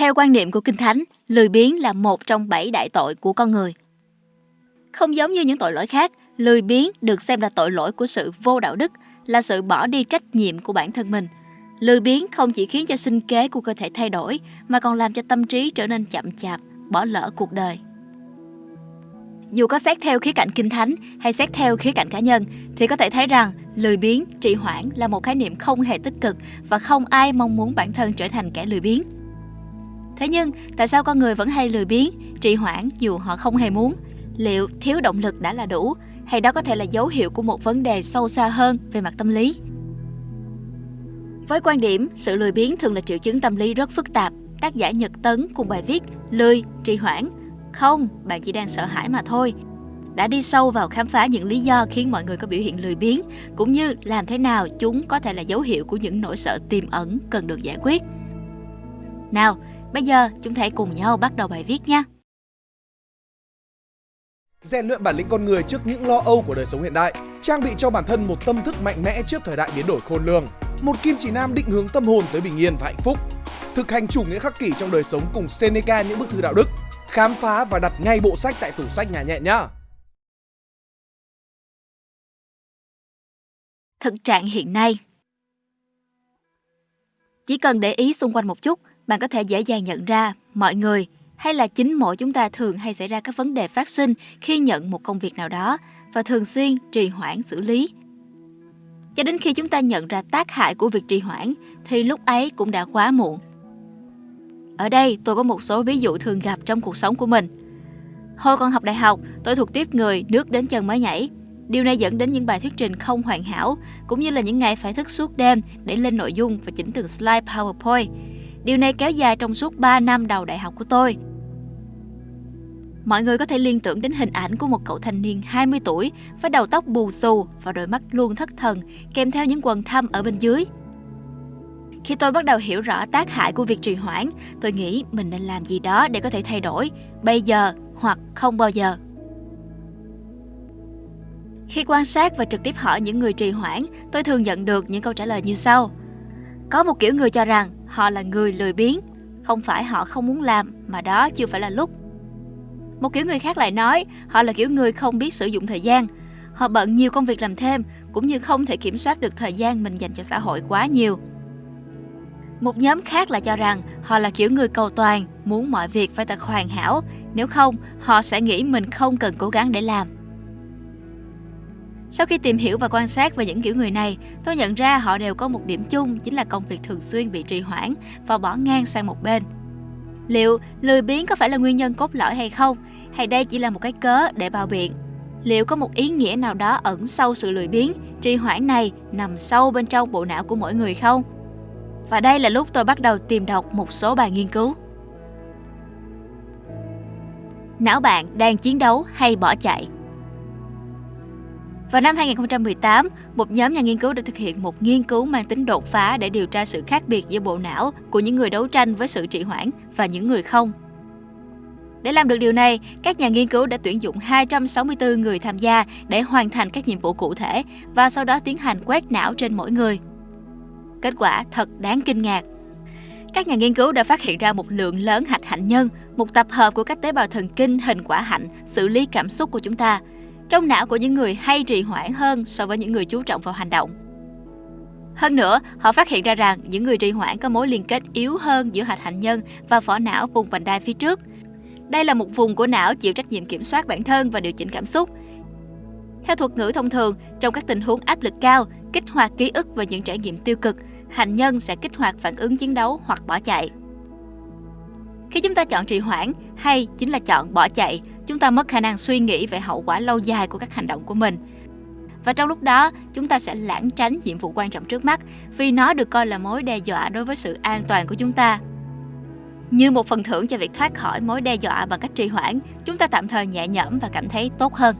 Theo quan niệm của Kinh Thánh, lười biếng là một trong bảy đại tội của con người. Không giống như những tội lỗi khác, lười biếng được xem là tội lỗi của sự vô đạo đức, là sự bỏ đi trách nhiệm của bản thân mình. Lười biếng không chỉ khiến cho sinh kế của cơ thể thay đổi, mà còn làm cho tâm trí trở nên chậm chạp, bỏ lỡ cuộc đời. Dù có xét theo khía cạnh kinh thánh hay xét theo khía cạnh cá nhân thì có thể thấy rằng lười biếng, trì hoãn là một khái niệm không hề tích cực và không ai mong muốn bản thân trở thành kẻ lười biếng. Thế nhưng, tại sao con người vẫn hay lười biếng, trì hoãn dù họ không hề muốn? Liệu thiếu động lực đã là đủ hay đó có thể là dấu hiệu của một vấn đề sâu xa hơn về mặt tâm lý? Với quan điểm, sự lười biếng thường là triệu chứng tâm lý rất phức tạp. Tác giả Nhật Tấn cùng bài viết Lười, trì hoãn không, bạn chỉ đang sợ hãi mà thôi. Đã đi sâu vào khám phá những lý do khiến mọi người có biểu hiện lười biếng, cũng như làm thế nào chúng có thể là dấu hiệu của những nỗi sợ tiềm ẩn cần được giải quyết. Nào, bây giờ chúng ta hãy cùng nhau bắt đầu bài viết nha. Rèn luyện bản lĩnh con người trước những lo âu của đời sống hiện đại, trang bị cho bản thân một tâm thức mạnh mẽ trước thời đại biến đổi khôn lường, một kim chỉ nam định hướng tâm hồn tới bình yên và hạnh phúc, thực hành chủ nghĩa khắc kỷ trong đời sống cùng Seneca những bức thư đạo đức, khám phá và đặt ngay bộ sách tại tủ sách nhà nhẹ nhá. Thực trạng hiện nay Chỉ cần để ý xung quanh một chút, bạn có thể dễ dàng nhận ra mọi người hay là chính mỗi chúng ta thường hay xảy ra các vấn đề phát sinh khi nhận một công việc nào đó và thường xuyên trì hoãn xử lý. Cho đến khi chúng ta nhận ra tác hại của việc trì hoãn thì lúc ấy cũng đã quá muộn. Ở đây tôi có một số ví dụ thường gặp trong cuộc sống của mình. Hồi còn học đại học, tôi thuộc tiếp người nước đến chân mới nhảy. Điều này dẫn đến những bài thuyết trình không hoàn hảo, cũng như là những ngày phải thức suốt đêm để lên nội dung và chỉnh từng slide PowerPoint. Điều này kéo dài trong suốt 3 năm đầu đại học của tôi. Mọi người có thể liên tưởng đến hình ảnh của một cậu thanh niên 20 tuổi với đầu tóc bù xù và đôi mắt luôn thất thần, kèm theo những quần thâm ở bên dưới. Khi tôi bắt đầu hiểu rõ tác hại của việc trì hoãn, tôi nghĩ mình nên làm gì đó để có thể thay đổi, bây giờ hoặc không bao giờ. Khi quan sát và trực tiếp hỏi những người trì hoãn, tôi thường nhận được những câu trả lời như sau. Có một kiểu người cho rằng họ là người lười biếng, không phải họ không muốn làm mà đó chưa phải là lúc. Một kiểu người khác lại nói họ là kiểu người không biết sử dụng thời gian. Họ bận nhiều công việc làm thêm cũng như không thể kiểm soát được thời gian mình dành cho xã hội quá nhiều. Một nhóm khác là cho rằng họ là kiểu người cầu toàn, muốn mọi việc phải thật hoàn hảo, nếu không họ sẽ nghĩ mình không cần cố gắng để làm. Sau khi tìm hiểu và quan sát về những kiểu người này, tôi nhận ra họ đều có một điểm chung chính là công việc thường xuyên bị trì hoãn và bỏ ngang sang một bên. Liệu lười biếng có phải là nguyên nhân cốt lõi hay không? Hay đây chỉ là một cái cớ để bao biện? Liệu có một ý nghĩa nào đó ẩn sâu sự lười biếng, trì hoãn này nằm sâu bên trong bộ não của mỗi người không? Và đây là lúc tôi bắt đầu tìm đọc một số bài nghiên cứu. Não bạn đang chiến đấu hay bỏ chạy? Vào năm 2018, một nhóm nhà nghiên cứu đã thực hiện một nghiên cứu mang tính đột phá để điều tra sự khác biệt giữa bộ não của những người đấu tranh với sự trì hoãn và những người không. Để làm được điều này, các nhà nghiên cứu đã tuyển dụng 264 người tham gia để hoàn thành các nhiệm vụ cụ thể và sau đó tiến hành quét não trên mỗi người. Kết quả thật đáng kinh ngạc. Các nhà nghiên cứu đã phát hiện ra một lượng lớn hạch hạnh nhân, một tập hợp của các tế bào thần kinh hình quả hạnh xử lý cảm xúc của chúng ta, trong não của những người hay trì hoãn hơn so với những người chú trọng vào hành động. Hơn nữa, họ phát hiện ra rằng những người trì hoãn có mối liên kết yếu hơn giữa hạch hạnh nhân và vỏ não vùng vành đai phía trước. Đây là một vùng của não chịu trách nhiệm kiểm soát bản thân và điều chỉnh cảm xúc. Theo thuật ngữ thông thường, trong các tình huống áp lực cao, kích hoạt ký ức và những trải nghiệm tiêu cực, hành nhân sẽ kích hoạt phản ứng chiến đấu hoặc bỏ chạy. Khi chúng ta chọn trì hoãn hay chính là chọn bỏ chạy, chúng ta mất khả năng suy nghĩ về hậu quả lâu dài của các hành động của mình. Và trong lúc đó, chúng ta sẽ lãng tránh nhiệm vụ quan trọng trước mắt vì nó được coi là mối đe dọa đối với sự an toàn của chúng ta. Như một phần thưởng cho việc thoát khỏi mối đe dọa bằng cách trì hoãn, chúng ta tạm thời nhẹ nhõm và cảm thấy tốt hơn.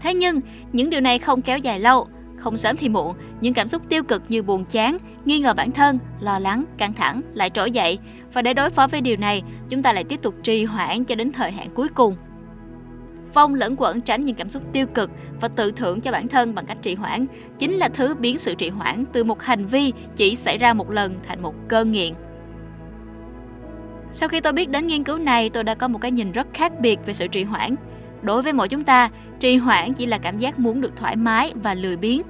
Thế nhưng, những điều này không kéo dài lâu không sớm thì muộn, những cảm xúc tiêu cực như buồn chán, nghi ngờ bản thân, lo lắng, căng thẳng lại trỗi dậy và để đối phó với điều này, chúng ta lại tiếp tục trì hoãn cho đến thời hạn cuối cùng. Phong lẫn quẩn tránh những cảm xúc tiêu cực và tự thưởng cho bản thân bằng cách trì hoãn chính là thứ biến sự trì hoãn từ một hành vi chỉ xảy ra một lần thành một cơn nghiện. Sau khi tôi biết đến nghiên cứu này, tôi đã có một cái nhìn rất khác biệt về sự trì hoãn. Đối với mỗi chúng ta, trì hoãn chỉ là cảm giác muốn được thoải mái và lười biếng.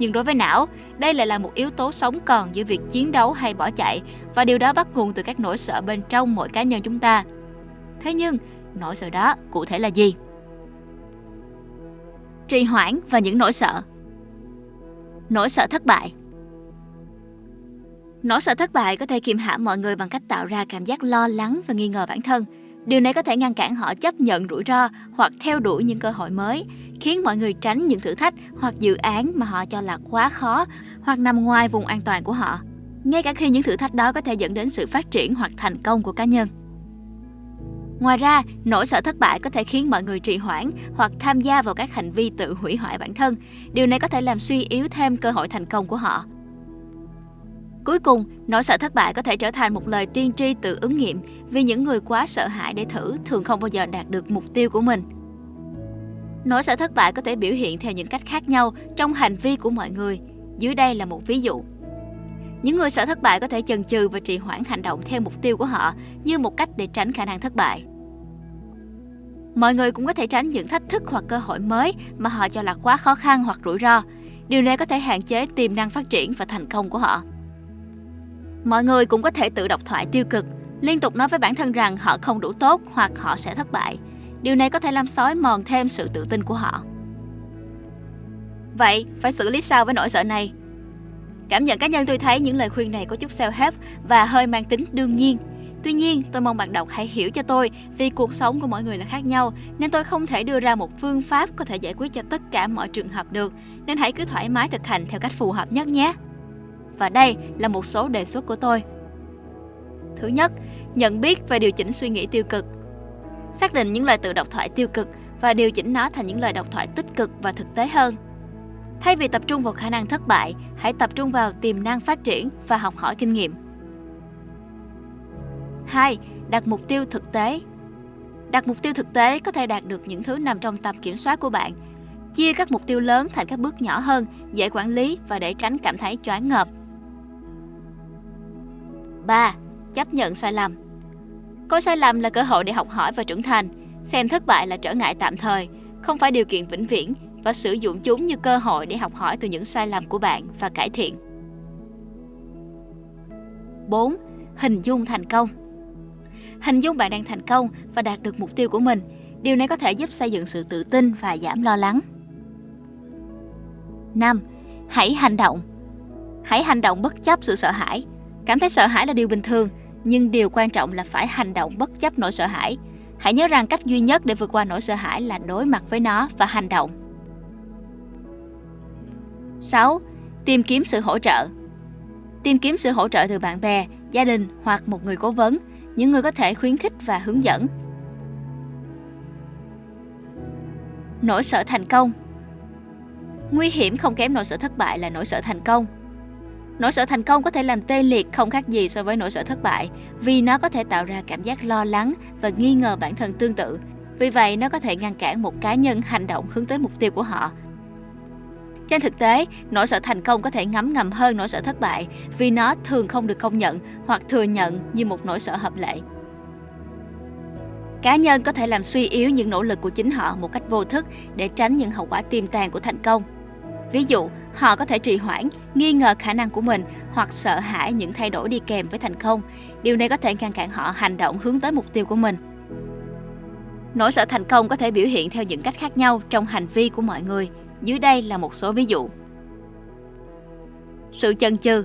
Nhưng đối với não, đây lại là một yếu tố sống còn giữa việc chiến đấu hay bỏ chạy và điều đó bắt nguồn từ các nỗi sợ bên trong mỗi cá nhân chúng ta. Thế nhưng, nỗi sợ đó cụ thể là gì? Trì hoãn và những nỗi sợ Nỗi sợ thất bại Nỗi sợ thất bại có thể kiềm hãm mọi người bằng cách tạo ra cảm giác lo lắng và nghi ngờ bản thân. Điều này có thể ngăn cản họ chấp nhận rủi ro hoặc theo đuổi những cơ hội mới, khiến mọi người tránh những thử thách hoặc dự án mà họ cho là quá khó hoặc nằm ngoài vùng an toàn của họ. Ngay cả khi những thử thách đó có thể dẫn đến sự phát triển hoặc thành công của cá nhân. Ngoài ra, nỗi sợ thất bại có thể khiến mọi người trì hoãn hoặc tham gia vào các hành vi tự hủy hoại bản thân. Điều này có thể làm suy yếu thêm cơ hội thành công của họ. Cuối cùng, nỗi sợ thất bại có thể trở thành một lời tiên tri tự ứng nghiệm vì những người quá sợ hãi để thử thường không bao giờ đạt được mục tiêu của mình. Nỗi sợ thất bại có thể biểu hiện theo những cách khác nhau trong hành vi của mọi người. Dưới đây là một ví dụ. Những người sợ thất bại có thể chần chừ và trì hoãn hành động theo mục tiêu của họ như một cách để tránh khả năng thất bại. Mọi người cũng có thể tránh những thách thức hoặc cơ hội mới mà họ cho là quá khó khăn hoặc rủi ro. Điều này có thể hạn chế tiềm năng phát triển và thành công của họ. Mọi người cũng có thể tự độc thoại tiêu cực, liên tục nói với bản thân rằng họ không đủ tốt hoặc họ sẽ thất bại. Điều này có thể làm sói mòn thêm sự tự tin của họ. Vậy, phải xử lý sao với nỗi sợ này? Cảm nhận cá nhân tôi thấy những lời khuyên này có chút self-help và hơi mang tính đương nhiên. Tuy nhiên, tôi mong bạn đọc hãy hiểu cho tôi vì cuộc sống của mỗi người là khác nhau nên tôi không thể đưa ra một phương pháp có thể giải quyết cho tất cả mọi trường hợp được nên hãy cứ thoải mái thực hành theo cách phù hợp nhất nhé. Và đây là một số đề xuất của tôi. Thứ nhất, nhận biết và điều chỉnh suy nghĩ tiêu cực. Xác định những lời tự độc thoại tiêu cực và điều chỉnh nó thành những lời độc thoại tích cực và thực tế hơn. Thay vì tập trung vào khả năng thất bại, hãy tập trung vào tiềm năng phát triển và học hỏi kinh nghiệm. 2. Đặt mục tiêu thực tế. Đặt mục tiêu thực tế có thể đạt được những thứ nằm trong tầm kiểm soát của bạn. Chia các mục tiêu lớn thành các bước nhỏ hơn, dễ quản lý và để tránh cảm thấy choáng ngợp. 3. Chấp nhận sai lầm có sai lầm là cơ hội để học hỏi và trưởng thành, xem thất bại là trở ngại tạm thời, không phải điều kiện vĩnh viễn và sử dụng chúng như cơ hội để học hỏi từ những sai lầm của bạn và cải thiện. 4. Hình dung thành công Hình dung bạn đang thành công và đạt được mục tiêu của mình. Điều này có thể giúp xây dựng sự tự tin và giảm lo lắng. 5. Hãy hành động Hãy hành động bất chấp sự sợ hãi. Cảm thấy sợ hãi là điều bình thường, nhưng điều quan trọng là phải hành động bất chấp nỗi sợ hãi. Hãy nhớ rằng cách duy nhất để vượt qua nỗi sợ hãi là đối mặt với nó và hành động. 6. Tìm kiếm sự hỗ trợ Tìm kiếm sự hỗ trợ từ bạn bè, gia đình hoặc một người cố vấn, những người có thể khuyến khích và hướng dẫn. Nỗi sợ thành công Nguy hiểm không kém nỗi sợ thất bại là nỗi sợ thành công. Nỗi sợ thành công có thể làm tê liệt không khác gì so với nỗi sợ thất bại vì nó có thể tạo ra cảm giác lo lắng và nghi ngờ bản thân tương tự. Vì vậy, nó có thể ngăn cản một cá nhân hành động hướng tới mục tiêu của họ. Trên thực tế, nỗi sợ thành công có thể ngấm ngầm hơn nỗi sợ thất bại vì nó thường không được công nhận hoặc thừa nhận như một nỗi sợ hợp lệ. Cá nhân có thể làm suy yếu những nỗ lực của chính họ một cách vô thức để tránh những hậu quả tiềm tàng của thành công. Ví dụ, họ có thể trì hoãn, nghi ngờ khả năng của mình hoặc sợ hãi những thay đổi đi kèm với thành công. Điều này có thể ngăn cản họ hành động hướng tới mục tiêu của mình. Nỗi sợ thành công có thể biểu hiện theo những cách khác nhau trong hành vi của mọi người. Dưới đây là một số ví dụ. Sự chần chừ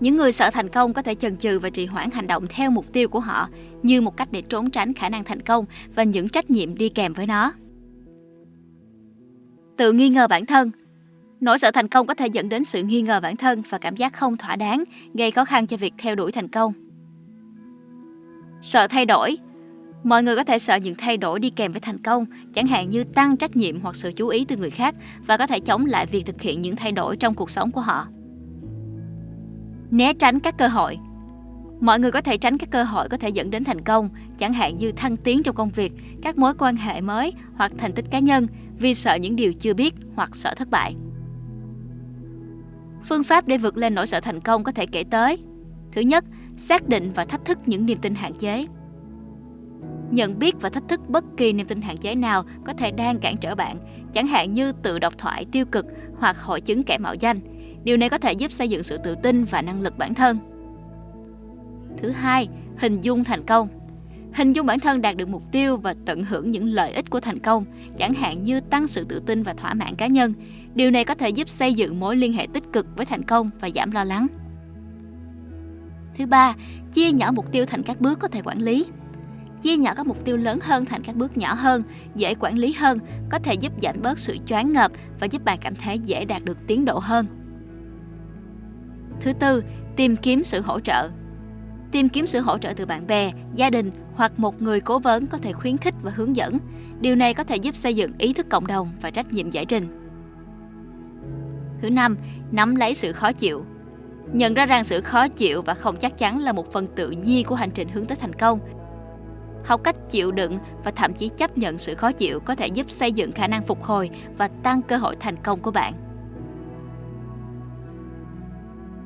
Những người sợ thành công có thể chần chừ và trì hoãn hành động theo mục tiêu của họ như một cách để trốn tránh khả năng thành công và những trách nhiệm đi kèm với nó. Tự nghi ngờ bản thân Nỗi sợ thành công có thể dẫn đến sự nghi ngờ bản thân và cảm giác không thỏa đáng, gây khó khăn cho việc theo đuổi thành công. Sợ thay đổi Mọi người có thể sợ những thay đổi đi kèm với thành công, chẳng hạn như tăng trách nhiệm hoặc sự chú ý từ người khác và có thể chống lại việc thực hiện những thay đổi trong cuộc sống của họ. Né tránh các cơ hội Mọi người có thể tránh các cơ hội có thể dẫn đến thành công, chẳng hạn như thăng tiến trong công việc, các mối quan hệ mới hoặc thành tích cá nhân vì sợ những điều chưa biết hoặc sợ thất bại. Phương pháp để vượt lên nỗi sợ thành công có thể kể tới Thứ nhất, xác định và thách thức những niềm tin hạn chế. Nhận biết và thách thức bất kỳ niềm tin hạn chế nào có thể đang cản trở bạn, chẳng hạn như tự độc thoại tiêu cực hoặc hội chứng kẻ mạo danh. Điều này có thể giúp xây dựng sự tự tin và năng lực bản thân. Thứ hai, hình dung thành công. Hình dung bản thân đạt được mục tiêu và tận hưởng những lợi ích của thành công, chẳng hạn như tăng sự tự tin và thỏa mãn cá nhân. Điều này có thể giúp xây dựng mối liên hệ tích cực với thành công và giảm lo lắng. Thứ ba, chia nhỏ mục tiêu thành các bước có thể quản lý. Chia nhỏ các mục tiêu lớn hơn thành các bước nhỏ hơn, dễ quản lý hơn, có thể giúp giảm bớt sự choáng ngợp và giúp bạn cảm thấy dễ đạt được tiến độ hơn. Thứ tư, tìm kiếm sự hỗ trợ. Tìm kiếm sự hỗ trợ từ bạn bè, gia đình hoặc một người cố vấn có thể khuyến khích và hướng dẫn. Điều này có thể giúp xây dựng ý thức cộng đồng và trách nhiệm giải trình. Thứ năm, nắm lấy sự khó chịu. Nhận ra rằng sự khó chịu và không chắc chắn là một phần tự nhiên của hành trình hướng tới thành công. Học cách chịu đựng và thậm chí chấp nhận sự khó chịu có thể giúp xây dựng khả năng phục hồi và tăng cơ hội thành công của bạn.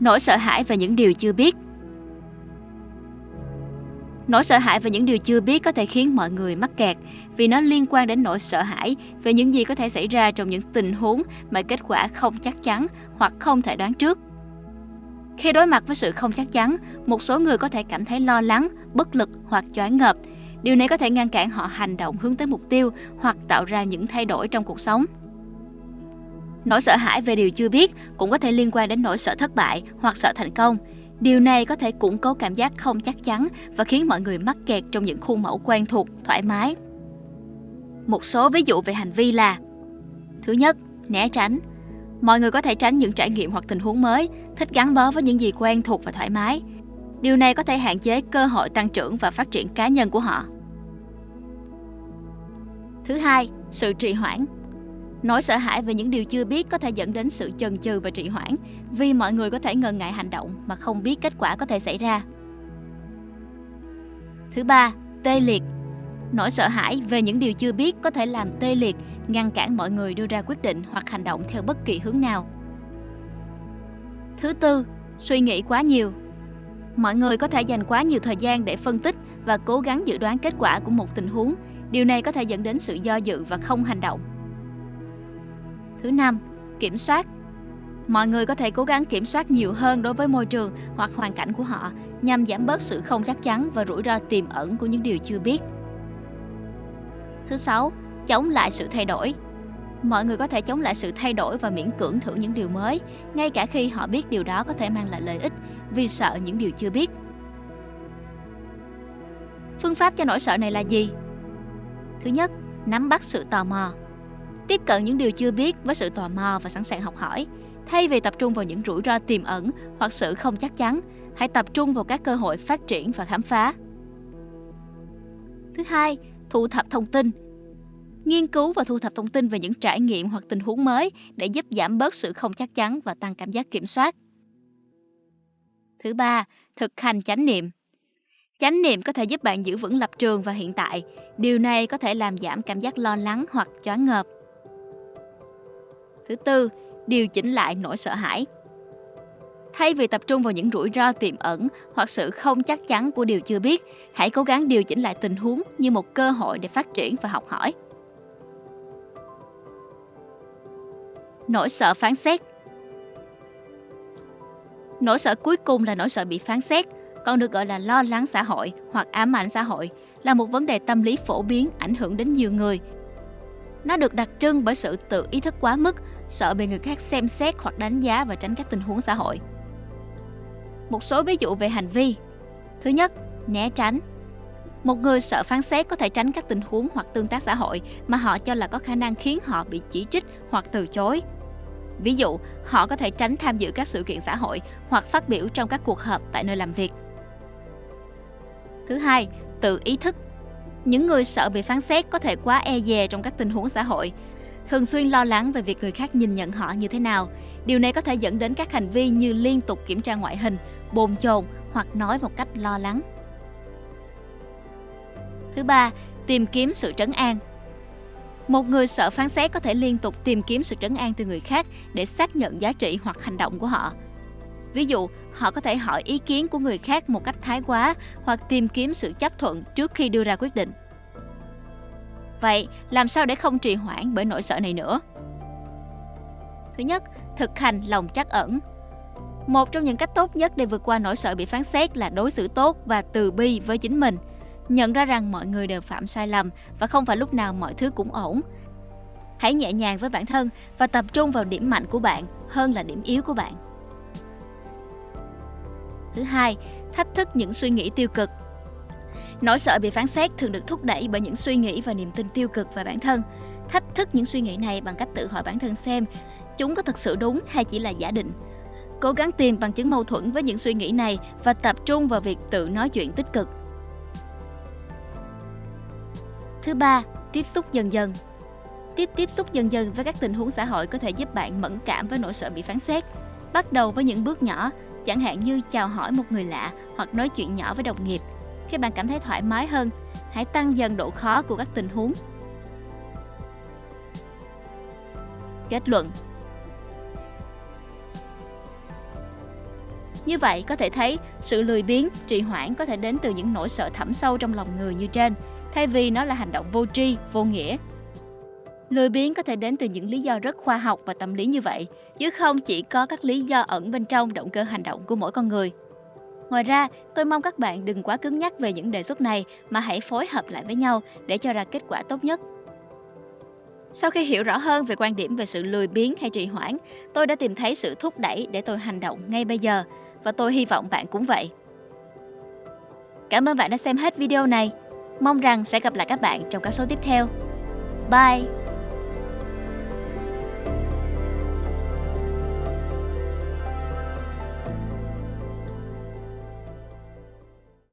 Nỗi sợ hãi về những điều chưa biết Nỗi sợ hãi về những điều chưa biết có thể khiến mọi người mắc kẹt vì nó liên quan đến nỗi sợ hãi về những gì có thể xảy ra trong những tình huống mà kết quả không chắc chắn hoặc không thể đoán trước. Khi đối mặt với sự không chắc chắn, một số người có thể cảm thấy lo lắng, bất lực hoặc choáng ngợp. Điều này có thể ngăn cản họ hành động hướng tới mục tiêu hoặc tạo ra những thay đổi trong cuộc sống. Nỗi sợ hãi về điều chưa biết cũng có thể liên quan đến nỗi sợ thất bại hoặc sợ thành công. Điều này có thể củng cố cảm giác không chắc chắn và khiến mọi người mắc kẹt trong những khuôn mẫu quen thuộc, thoải mái. Một số ví dụ về hành vi là Thứ nhất, né tránh. Mọi người có thể tránh những trải nghiệm hoặc tình huống mới, thích gắn bó với những gì quen thuộc và thoải mái. Điều này có thể hạn chế cơ hội tăng trưởng và phát triển cá nhân của họ. Thứ hai, sự trì hoãn. Nỗi sợ hãi về những điều chưa biết có thể dẫn đến sự chần chừ và trì hoãn vì mọi người có thể ngần ngại hành động mà không biết kết quả có thể xảy ra. Thứ ba, tê liệt. Nỗi sợ hãi về những điều chưa biết có thể làm tê liệt, ngăn cản mọi người đưa ra quyết định hoặc hành động theo bất kỳ hướng nào. Thứ tư, suy nghĩ quá nhiều. Mọi người có thể dành quá nhiều thời gian để phân tích và cố gắng dự đoán kết quả của một tình huống. Điều này có thể dẫn đến sự do dự và không hành động. Thứ năm, kiểm soát. Mọi người có thể cố gắng kiểm soát nhiều hơn đối với môi trường hoặc hoàn cảnh của họ nhằm giảm bớt sự không chắc chắn và rủi ro tiềm ẩn của những điều chưa biết. Thứ sáu, chống lại sự thay đổi. Mọi người có thể chống lại sự thay đổi và miễn cưỡng thử những điều mới, ngay cả khi họ biết điều đó có thể mang lại lợi ích vì sợ những điều chưa biết. Phương pháp cho nỗi sợ này là gì? Thứ nhất, nắm bắt sự tò mò. Tiếp cận những điều chưa biết với sự tò mò và sẵn sàng học hỏi, thay vì tập trung vào những rủi ro tiềm ẩn hoặc sự không chắc chắn, hãy tập trung vào các cơ hội phát triển và khám phá. Thứ hai, thu thập thông tin. Nghiên cứu và thu thập thông tin về những trải nghiệm hoặc tình huống mới để giúp giảm bớt sự không chắc chắn và tăng cảm giác kiểm soát. Thứ ba, thực hành chánh niệm. Chánh niệm có thể giúp bạn giữ vững lập trường và hiện tại. Điều này có thể làm giảm cảm giác lo lắng hoặc choáng ngợp. Thứ tư, điều chỉnh lại nỗi sợ hãi. Thay vì tập trung vào những rủi ro tiềm ẩn hoặc sự không chắc chắn của điều chưa biết, hãy cố gắng điều chỉnh lại tình huống như một cơ hội để phát triển và học hỏi. Nỗi sợ phán xét Nỗi sợ cuối cùng là nỗi sợ bị phán xét, còn được gọi là lo lắng xã hội hoặc ám ảnh xã hội, là một vấn đề tâm lý phổ biến ảnh hưởng đến nhiều người. Nó được đặc trưng bởi sự tự ý thức quá mức, sợ bị người khác xem xét hoặc đánh giá và tránh các tình huống xã hội. Một số ví dụ về hành vi. Thứ nhất, né tránh. Một người sợ phán xét có thể tránh các tình huống hoặc tương tác xã hội mà họ cho là có khả năng khiến họ bị chỉ trích hoặc từ chối. Ví dụ, họ có thể tránh tham dự các sự kiện xã hội hoặc phát biểu trong các cuộc họp tại nơi làm việc. Thứ hai, tự ý thức. Những người sợ bị phán xét có thể quá e dè trong các tình huống xã hội, thường xuyên lo lắng về việc người khác nhìn nhận họ như thế nào. Điều này có thể dẫn đến các hành vi như liên tục kiểm tra ngoại hình, bồn chồn hoặc nói một cách lo lắng. Thứ ba, tìm kiếm sự trấn an. Một người sợ phán xét có thể liên tục tìm kiếm sự trấn an từ người khác để xác nhận giá trị hoặc hành động của họ. Ví dụ, họ có thể hỏi ý kiến của người khác một cách thái quá hoặc tìm kiếm sự chấp thuận trước khi đưa ra quyết định. Vậy, làm sao để không trì hoãn bởi nỗi sợ này nữa? Thứ nhất, thực hành lòng trắc ẩn. Một trong những cách tốt nhất để vượt qua nỗi sợ bị phán xét là đối xử tốt và từ bi với chính mình. Nhận ra rằng mọi người đều phạm sai lầm và không phải lúc nào mọi thứ cũng ổn. Hãy nhẹ nhàng với bản thân và tập trung vào điểm mạnh của bạn hơn là điểm yếu của bạn. Thứ hai, thách thức những suy nghĩ tiêu cực. Nỗi sợ bị phán xét thường được thúc đẩy bởi những suy nghĩ và niềm tin tiêu cực về bản thân. Thách thức những suy nghĩ này bằng cách tự hỏi bản thân xem chúng có thực sự đúng hay chỉ là giả định. Cố gắng tìm bằng chứng mâu thuẫn với những suy nghĩ này và tập trung vào việc tự nói chuyện tích cực. Thứ ba, tiếp xúc dần dần. Tiếp tiếp xúc dần dần với các tình huống xã hội có thể giúp bạn mẫn cảm với nỗi sợ bị phán xét. Bắt đầu với những bước nhỏ, chẳng hạn như chào hỏi một người lạ hoặc nói chuyện nhỏ với đồng nghiệp. Khi bạn cảm thấy thoải mái hơn, hãy tăng dần độ khó của các tình huống. Kết luận Như vậy có thể thấy sự lười biếng, trì hoãn có thể đến từ những nỗi sợ thẳm sâu trong lòng người như trên, thay vì nó là hành động vô tri, vô nghĩa. Lười biếng có thể đến từ những lý do rất khoa học và tâm lý như vậy, chứ không chỉ có các lý do ẩn bên trong động cơ hành động của mỗi con người. Ngoài ra, tôi mong các bạn đừng quá cứng nhắc về những đề xuất này mà hãy phối hợp lại với nhau để cho ra kết quả tốt nhất. Sau khi hiểu rõ hơn về quan điểm về sự lười biếng hay trì hoãn, tôi đã tìm thấy sự thúc đẩy để tôi hành động ngay bây giờ và tôi hy vọng bạn cũng vậy. Cảm ơn bạn đã xem hết video này. Mong rằng sẽ gặp lại các bạn trong các số tiếp theo. Bye!